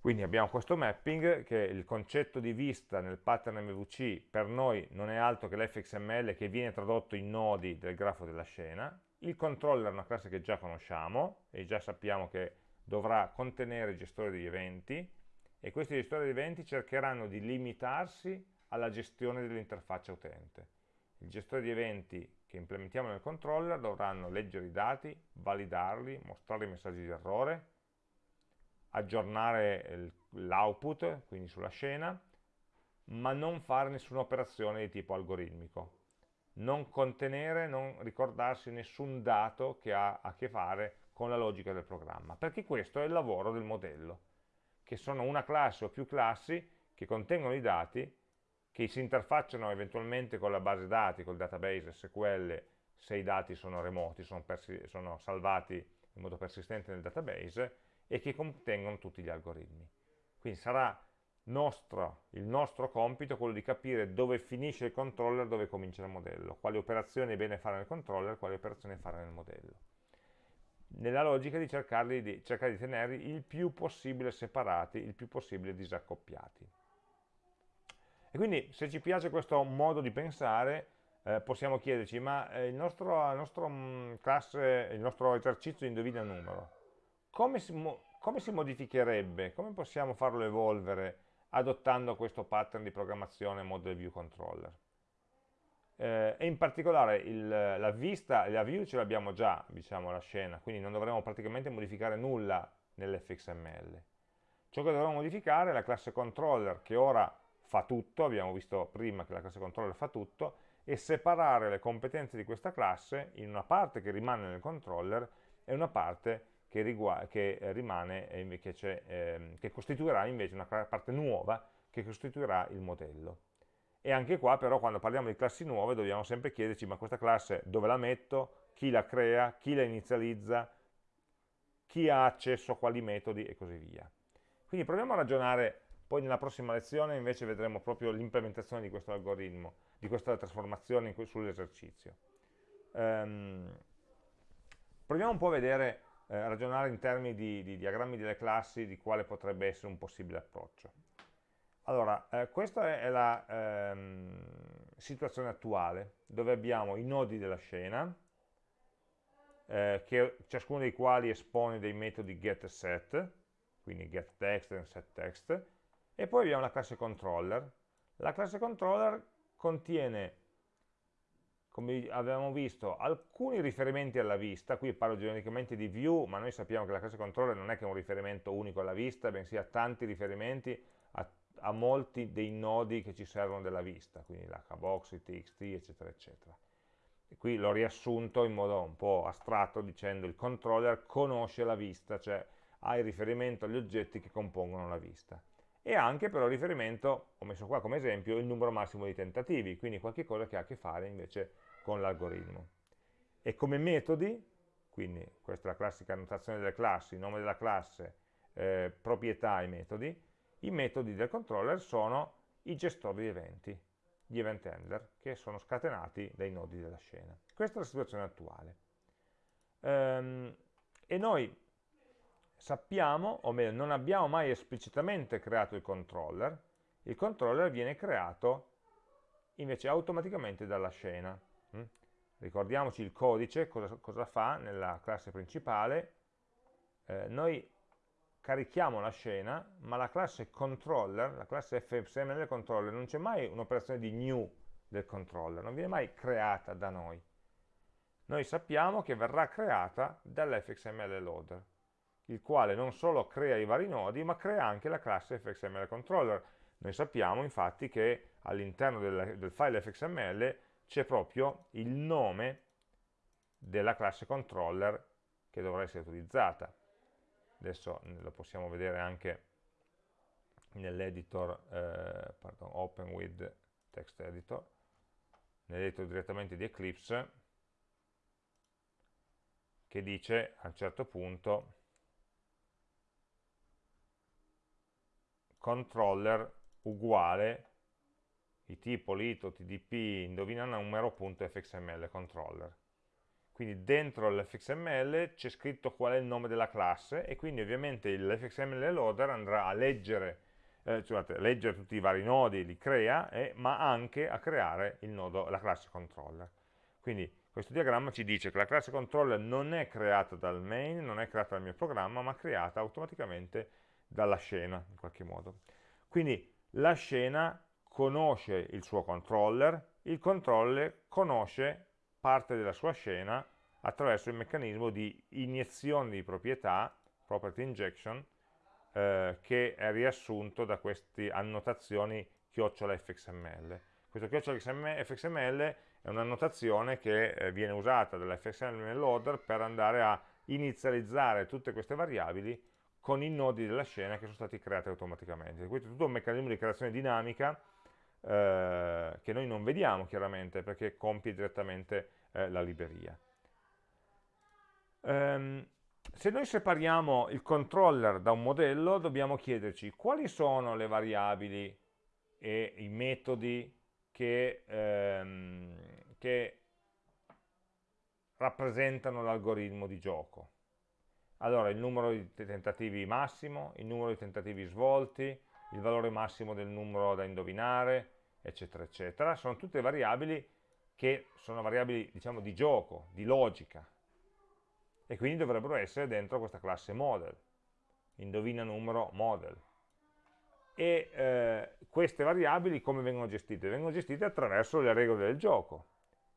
Quindi abbiamo questo mapping che il concetto di vista nel pattern MVC per noi non è altro che l'fxml che viene tradotto in nodi del grafo della scena, il controller è una classe che già conosciamo e già sappiamo che dovrà contenere il gestore degli eventi e questi gestori di eventi cercheranno di limitarsi alla gestione dell'interfaccia utente. Il gestore di eventi che implementiamo nel controller dovranno leggere i dati, validarli, mostrare i messaggi di errore, aggiornare l'output, quindi sulla scena, ma non fare nessuna operazione di tipo algoritmico. Non contenere, non ricordarsi nessun dato che ha a che fare con la logica del programma, perché questo è il lavoro del modello, che sono una classe o più classi che contengono i dati, che si interfacciano eventualmente con la base dati, col database SQL, se i dati sono remoti, sono, sono salvati in modo persistente nel database, e che contengono tutti gli algoritmi. Quindi sarà nostro, il nostro compito quello di capire dove finisce il controller, dove comincia il modello, quali operazioni è bene fare nel controller, quali operazioni fare nel modello. Nella logica di di, cercare di tenerli il più possibile separati, il più possibile disaccoppiati. E quindi se ci piace questo modo di pensare, eh, possiamo chiederci, ma eh, il, nostro, nostro, mh, mm, classe, il nostro esercizio indovina numero, come si, come si modificherebbe, come possiamo farlo evolvere adottando questo pattern di programmazione Model View Controller? Eh, e in particolare il, la vista, la view ce l'abbiamo già, diciamo, la scena, quindi non dovremo praticamente modificare nulla nell'fxml. Ciò che dovremo modificare è la classe controller che ora fa tutto, abbiamo visto prima che la classe controller fa tutto, e separare le competenze di questa classe in una parte che rimane nel controller e una parte che, che rimane, che, eh, che costituirà invece una parte nuova che costituirà il modello. E anche qua però quando parliamo di classi nuove dobbiamo sempre chiederci ma questa classe dove la metto, chi la crea, chi la inizializza, chi ha accesso a quali metodi e così via. Quindi proviamo a ragionare, poi nella prossima lezione invece vedremo proprio l'implementazione di questo algoritmo, di questa trasformazione sull'esercizio. Um, proviamo un po' a vedere eh, ragionare in termini di, di, diagrammi delle classi di quale potrebbe essere un possibile approccio. Allora, eh, questa è la ehm, situazione attuale, dove abbiamo i nodi della scena, eh, che, ciascuno dei quali espone dei metodi get e set, quindi getText e setText, e poi abbiamo la classe controller. La classe controller contiene come avevamo visto, alcuni riferimenti alla vista, qui parlo genericamente di view, ma noi sappiamo che la classe controller non è che è un riferimento unico alla vista, bensì ha tanti riferimenti a, molti dei nodi che ci servono della vista, quindi l'hbox, il txt, eccetera, eccetera. E qui l'ho riassunto in modo un po' astratto dicendo il controller conosce la vista, cioè ha il riferimento agli oggetti che compongono la vista e anche però riferimento, ho messo qua come esempio, il numero massimo di tentativi, quindi qualche cosa che ha a che fare invece con l'algoritmo. E come metodi, quindi questa è la classica annotazione delle classi, nome della classe, eh, proprietà e metodi, i metodi del controller sono i gestori di eventi, gli event handler, che sono scatenati dai nodi della scena. Questa è la situazione attuale. Ehm, e noi sappiamo, o meglio, non abbiamo mai esplicitamente creato il controller, il controller viene creato invece automaticamente dalla scena. Mm? Ricordiamoci il codice, cosa, cosa, fa nella classe principale, eh, noi carichiamo la scena, ma la classe controller, la classe fxml controller, non c'è mai un'operazione di new del controller, non viene mai creata da noi. Noi sappiamo che verrà creata dall'fxml loader, il quale non solo crea i vari nodi, ma crea anche la classe fxml controller. Noi sappiamo infatti che all'interno del, del file fxml c'è proprio il nome della classe controller che dovrà essere utilizzata. Adesso lo possiamo vedere anche nell'editor, eh, open with text editor, nell'editor direttamente di Eclipse, che dice a un certo punto controller uguale i tipo, lito, indovina numero, punto fxml controller. Quindi dentro l'fxml c'è scritto qual è il nome della classe e quindi ovviamente l'fxml loader andrà a leggere, eh, scusate, leggere tutti i vari nodi, li crea, eh, ma anche a creare nodo, la classe controller. Quindi questo diagramma ci dice che la classe controller non è creata dal main, non è creata dal mio programma, ma creata automaticamente dalla scena, in qualche modo. Quindi la scena conosce il suo controller, il controller conosce parte della sua scena attraverso il meccanismo di iniezione di proprietà, property injection, eh, che è riassunto da queste annotazioni chiocciola fxml. Questo chiocciola fxml è una notazione che eh, viene usata dall'fxml loader per andare a inizializzare tutte queste variabili con i nodi della scena che sono stati creati automaticamente. Questo è tutto un meccanismo di creazione dinamica eh, che noi non vediamo chiaramente perché compie direttamente eh, la libreria. Um, se noi separiamo il controller da un modello dobbiamo chiederci quali sono le variabili e i metodi che, ehm, che rappresentano l'algoritmo di gioco. Allora, il numero di tentativi massimo, il numero di tentativi svolti, il valore massimo del numero da indovinare, eccetera, eccetera. Sono tutte variabili che sono variabili, diciamo, di gioco, di logica, e quindi dovrebbero essere dentro questa classe model. Indovina numero model e eh, queste variabili come vengono gestite? Vengono gestite attraverso le regole del gioco.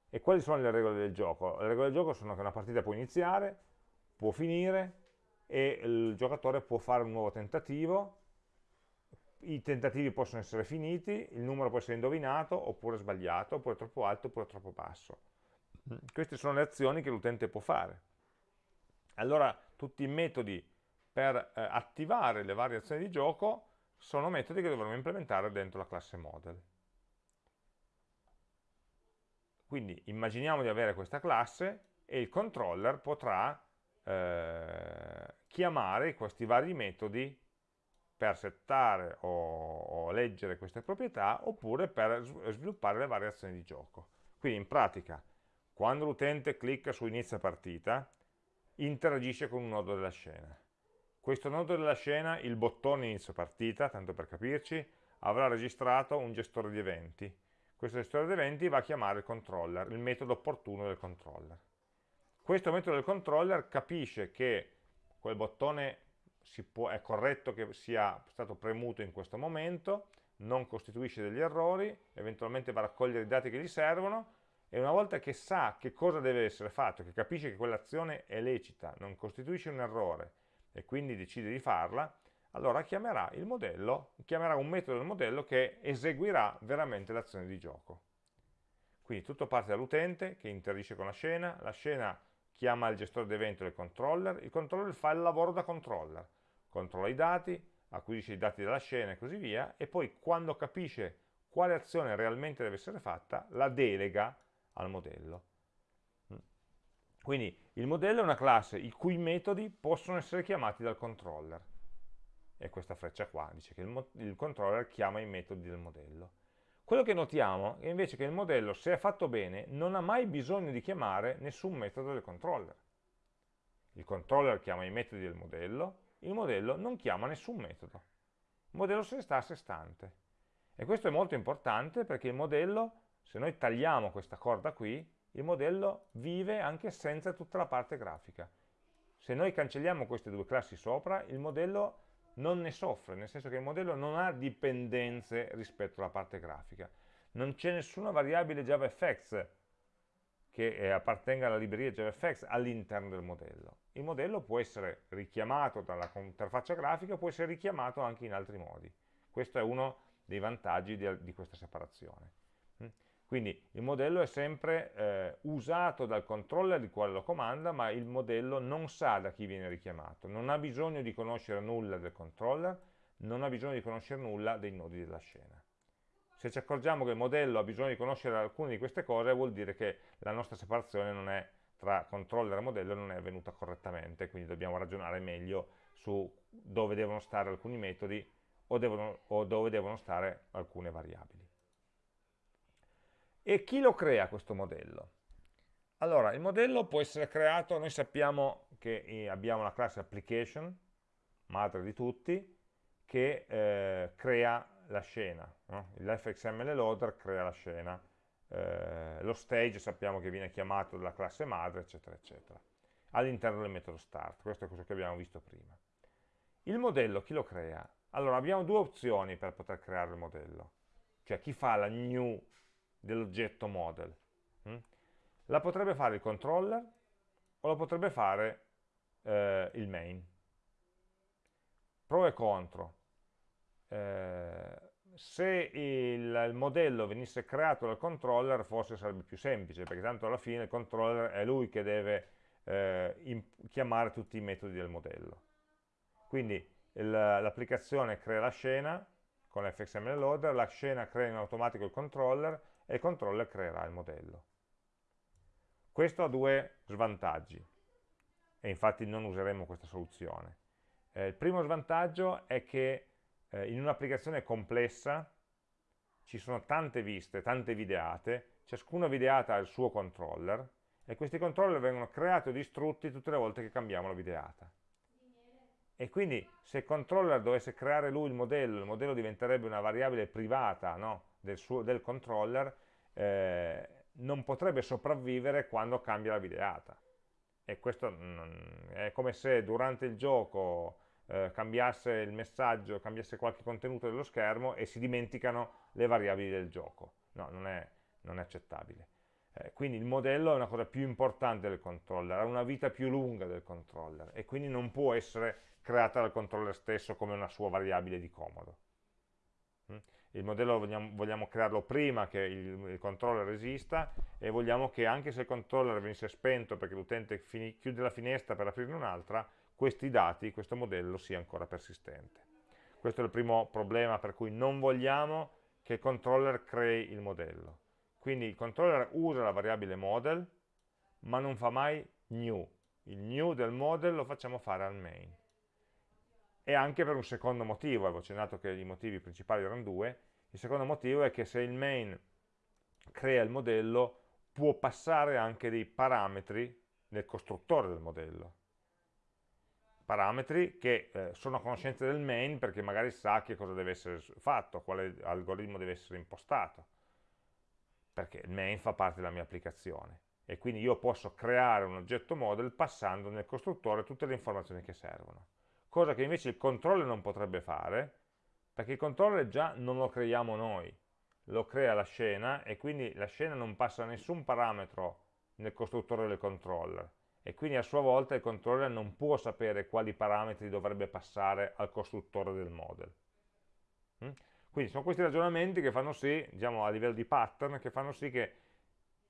E quali sono le regole del gioco? Le regole del gioco sono che una partita può iniziare, può finire e il giocatore può fare un nuovo tentativo, i tentativi possono essere finiti, il numero può essere indovinato oppure sbagliato, oppure troppo alto oppure troppo basso. Queste sono le azioni che l'utente può fare. Allora tutti i metodi per eh, attivare le varie azioni di gioco sono metodi che dovremo implementare dentro la classe model. Quindi immaginiamo di avere questa classe e il controller potrà eh, chiamare questi vari metodi per settare o, o, leggere queste proprietà oppure per sviluppare le varie azioni di gioco. Quindi in pratica, quando l'utente clicca su inizia partita, interagisce con un nodo della scena. Questo nodo della scena, il bottone inizio partita, tanto per capirci, avrà registrato un gestore di eventi. Questo gestore di eventi va a chiamare il controller, il metodo opportuno del controller. Questo metodo del controller capisce che quel bottone può, è corretto che sia stato premuto in questo momento, non costituisce degli errori, eventualmente va a raccogliere i dati che gli servono e una volta che sa che cosa deve essere fatto, che capisce che quell'azione è lecita, non costituisce un errore e quindi decide di farla, allora chiamerà il modello, chiamerà un metodo del modello che eseguirà veramente l'azione di gioco. Quindi tutto parte dall'utente che interagisce con la scena, la scena chiama il gestore d'evento del controller, il controller fa il lavoro da controller, controlla i dati, acquisisce i dati della scena e così via, e poi quando capisce quale azione realmente deve essere fatta, la delega al modello. Quindi il modello è una classe i cui metodi possono essere chiamati dal controller. E questa freccia qua dice che il, il controller chiama i metodi del modello. Quello che notiamo è invece che il modello, se è fatto bene, non ha mai bisogno di chiamare nessun metodo del controller. Il controller chiama i metodi del modello, il modello non chiama nessun metodo. Il modello se ne sta a sé stante. E questo è molto importante perché il modello, se noi tagliamo questa corda qui, il modello vive anche senza tutta la parte grafica. Se noi cancelliamo queste due classi sopra, il modello non ne soffre, nel senso che il modello non ha dipendenze rispetto alla parte grafica. Non c'è nessuna variabile JavaFX che eh, appartenga alla libreria JavaFX all'interno del modello. Il modello può essere richiamato dalla interfaccia grafica, può essere richiamato anche in altri modi. Questo è uno dei vantaggi di, di questa separazione. Quindi il modello è sempre eh, usato dal controller di quale lo comanda, ma il modello non sa da chi viene richiamato, non ha bisogno di conoscere nulla del controller, non ha bisogno di conoscere nulla dei nodi della scena. Se ci accorgiamo che il modello ha bisogno di conoscere alcune di queste cose, vuol dire che la nostra separazione è, tra controller e modello non è avvenuta correttamente, quindi dobbiamo ragionare meglio su dove devono stare alcuni metodi o, devono, o dove devono stare alcune variabili. E chi lo crea questo modello? Allora, il modello può essere creato, noi sappiamo che eh, abbiamo la classe application, madre di tutti, che eh, crea la scena. No? L'fxml loader crea la scena. Eh, lo stage sappiamo che viene chiamato dalla classe madre, eccetera, eccetera, all'interno del metodo start. Questo è quello che abbiamo visto prima. Il modello chi lo crea? Allora, abbiamo due opzioni per poter creare il modello. Cioè, chi fa la new dell'oggetto model? Hm? La potrebbe fare il controller o la potrebbe fare eh, il main. Pro e contro. Eh, se il, il, modello venisse creato dal controller forse sarebbe più semplice, perché tanto alla fine il controller è lui che deve eh, chiamare tutti i metodi del modello. Quindi l'applicazione crea la scena con l'fxml loader, la scena crea in automatico il controller e il controller creerà il modello. Questo ha due svantaggi e infatti non useremo questa soluzione. Eh, il primo svantaggio è che eh, in un'applicazione complessa ci sono tante viste, tante videate, ciascuna videata ha il suo controller e questi controller vengono creati o distrutti tutte le volte che cambiamo la videata. E quindi se il controller dovesse creare lui il modello, il modello diventerebbe una variabile privata no? Del, suo, del, controller, eh, non potrebbe sopravvivere quando cambia la videata. E questo è come se durante il gioco eh, cambiasse il messaggio, cambiasse qualche contenuto dello schermo e si dimenticano le variabili del gioco. No, non è, non è accettabile. Eh, quindi il modello è una cosa più importante del controller, ha una vita più lunga del controller e quindi non può essere creata dal controller stesso come una sua variabile di comodo. Mm? Il modello vogliamo, vogliamo crearlo prima che il, il, controller esista e vogliamo che anche se il controller venisse spento perché l'utente chiude la finestra per aprirne un'altra, questi dati, questo modello sia ancora persistente. Questo è il primo problema per cui non vogliamo che il controller crei il modello. Quindi il controller usa la variabile model, ma non fa mai new. Il new del model lo facciamo fare al main e anche per un secondo motivo, avevo accennato che i motivi principali erano due, il secondo motivo è che se il main crea il modello può passare anche dei parametri nel costruttore del modello. Parametri che eh, sono a conoscenza del main perché magari sa che cosa deve essere fatto, quale algoritmo deve essere impostato perché il main fa parte della mia applicazione. E quindi io posso creare un oggetto model passando nel costruttore tutte le informazioni che servono cosa che invece il controller non potrebbe fare, perché il controller già non lo creiamo noi, lo crea la scena e quindi la scena non passa nessun parametro nel costruttore del controller e quindi a sua volta il controller non può sapere quali parametri dovrebbe passare al costruttore del model. Mm? Quindi sono questi ragionamenti che fanno sì, diciamo a livello di pattern, che fanno sì che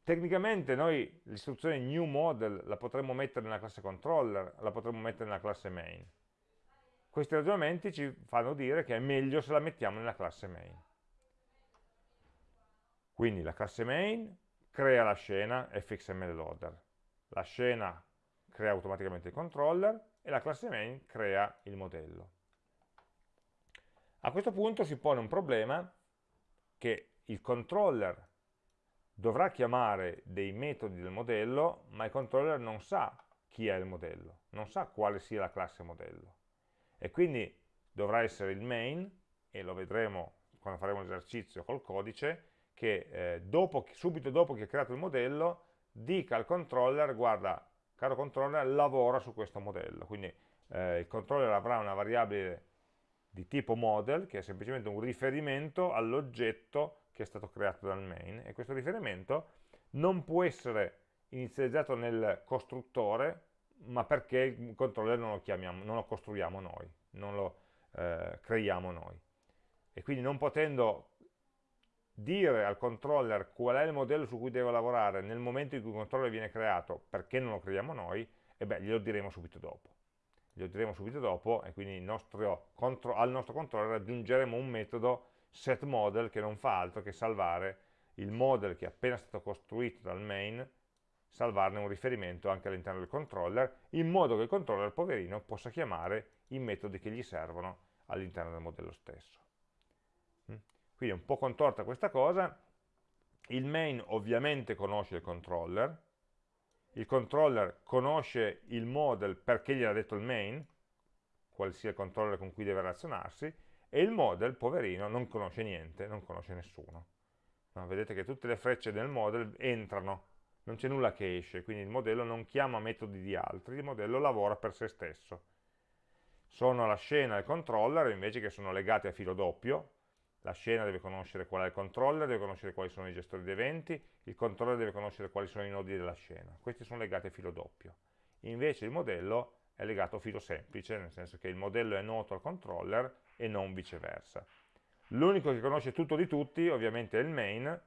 tecnicamente noi l'istruzione new model la potremmo mettere nella classe controller, la potremmo mettere nella classe main, questi ragionamenti ci fanno dire che è meglio se la mettiamo nella classe main. Quindi la classe main crea la scena fxml loader, la scena crea automaticamente il controller e la classe main crea il modello. A questo punto si pone un problema che il controller dovrà chiamare dei metodi del modello, ma il controller non sa chi è il modello, non sa quale sia la classe modello e quindi dovrà essere il main, e lo vedremo quando faremo l'esercizio col codice, che eh, dopo, subito dopo che ha creato il modello dica al controller, guarda, caro controller, lavora su questo modello. Quindi eh, il controller avrà una variabile di tipo model, che è semplicemente un riferimento all'oggetto che è stato creato dal main, e questo riferimento non può essere inizializzato nel costruttore, ma perché il controller non lo, chiamiamo, non lo costruiamo noi, non lo eh, creiamo noi. E quindi non potendo dire al controller qual è il modello su cui deve lavorare nel momento in cui il controller viene creato, perché non lo creiamo noi, e beh, glielo diremo subito dopo. Glielo diremo subito dopo e quindi nostro, al nostro controller aggiungeremo un metodo setModel che non fa altro che salvare il model che è appena stato costruito dal main salvarne un riferimento anche all'interno del controller, in modo che il controller, poverino, possa chiamare i metodi che gli servono all'interno del modello stesso. Mm? Quindi è un po' contorta questa cosa, il main ovviamente conosce il controller, il controller conosce il model perché gli ha detto il main, quale sia il controller con cui deve relazionarsi, e il model, poverino, non conosce niente, non conosce nessuno. No, vedete che tutte le frecce del model entrano, non c'è nulla che esce, quindi il modello non chiama metodi di altri, il modello lavora per se stesso. Sono la scena e il controller invece che sono legati a filo doppio, la scena deve conoscere qual è il controller, deve conoscere quali sono i gestori di eventi, il controller deve conoscere quali sono i nodi della scena. Questi sono legati a filo doppio. Invece il modello è legato a filo semplice, nel senso che il modello è noto al controller e non viceversa. L'unico che conosce tutto di tutti ovviamente è il main,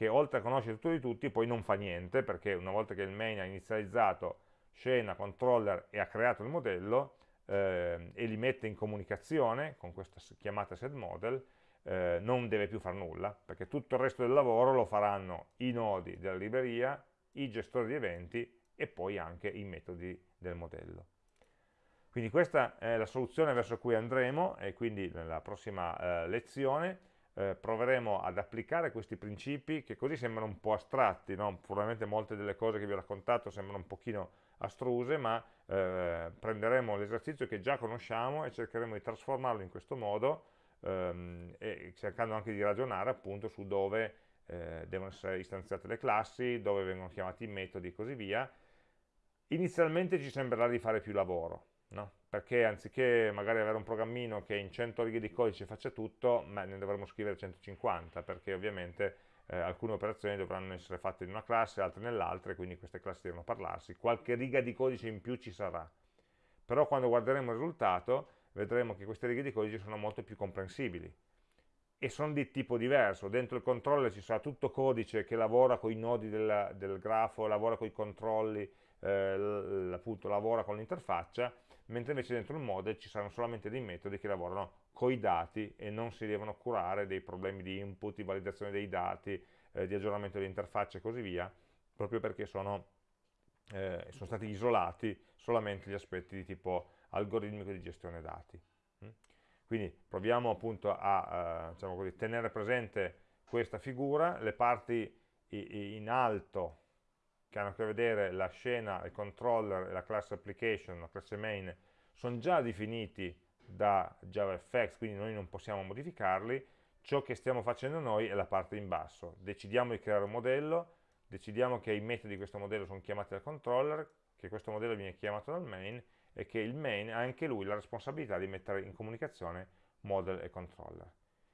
che oltre a conoscere tutto di tutti poi non fa niente, perché una volta che il main ha inizializzato scena, controller e ha creato il modello, eh, e li mette in comunicazione con questa chiamata setModel, eh, non deve più fare nulla, perché tutto il resto del lavoro lo faranno i nodi della libreria, i gestori di eventi e poi anche i metodi del modello. Quindi questa è la soluzione verso cui andremo e quindi nella prossima eh, lezione eh, proveremo ad applicare questi principi che così sembrano un po' astratti, no? probabilmente molte delle cose che vi ho raccontato sembrano un pochino astruse, ma eh, prenderemo l'esercizio che già conosciamo e cercheremo di trasformarlo in questo modo ehm, cercando anche di ragionare appunto su dove eh, devono essere istanziate le classi, dove vengono chiamati i metodi e così via. Inizialmente ci sembrerà di fare più lavoro, no? perché anziché magari avere un programmino che in 100 righe di codice faccia tutto, ma ne dovremmo scrivere 150, perché ovviamente eh, alcune operazioni dovranno essere fatte in una classe, altre nell'altra, e quindi queste classi devono parlarsi. Qualche riga di codice in più ci sarà. Però quando guarderemo il risultato, vedremo che queste righe di codice sono molto più comprensibili e sono di tipo diverso. Dentro il controller ci sarà tutto codice che lavora con i nodi del, del grafo, lavora con i controlli, eh, appunto lavora con l'interfaccia, mentre invece dentro il model ci saranno solamente dei metodi che lavorano con i dati e non si devono curare dei problemi di input, di validazione dei dati, eh, di aggiornamento dell'interfaccia e così via, proprio perché sono, eh, sono, stati isolati solamente gli aspetti di tipo algoritmico di gestione dati. Mm? Quindi proviamo appunto a eh, diciamo così, tenere presente questa figura, le parti in alto che hanno a che vedere la scena, il controller e la class application, la classe main, sono già definiti da JavaFX, quindi noi non possiamo modificarli, ciò che stiamo facendo noi è la parte in basso, decidiamo di creare un modello, decidiamo che i metodi di questo modello sono chiamati dal controller, che questo modello viene chiamato dal main e che il main ha anche lui la responsabilità di mettere in comunicazione model e controller.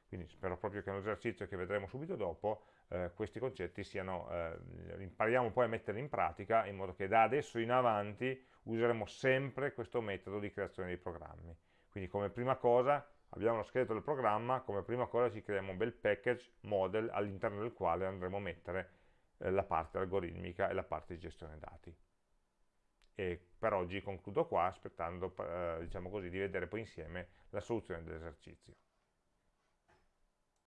Quindi spero proprio che nell'esercizio che vedremo subito dopo eh, questi concetti siano, eh, impariamo poi a metterli in pratica in modo che da adesso in avanti useremo sempre questo metodo di creazione dei programmi. Quindi come prima cosa abbiamo lo scheletro del programma, come prima cosa ci creiamo un bel package model all'interno del quale andremo a mettere eh, la parte algoritmica e la parte di gestione dati. E per oggi concludo qua aspettando eh, diciamo così, di vedere poi insieme la soluzione dell'esercizio.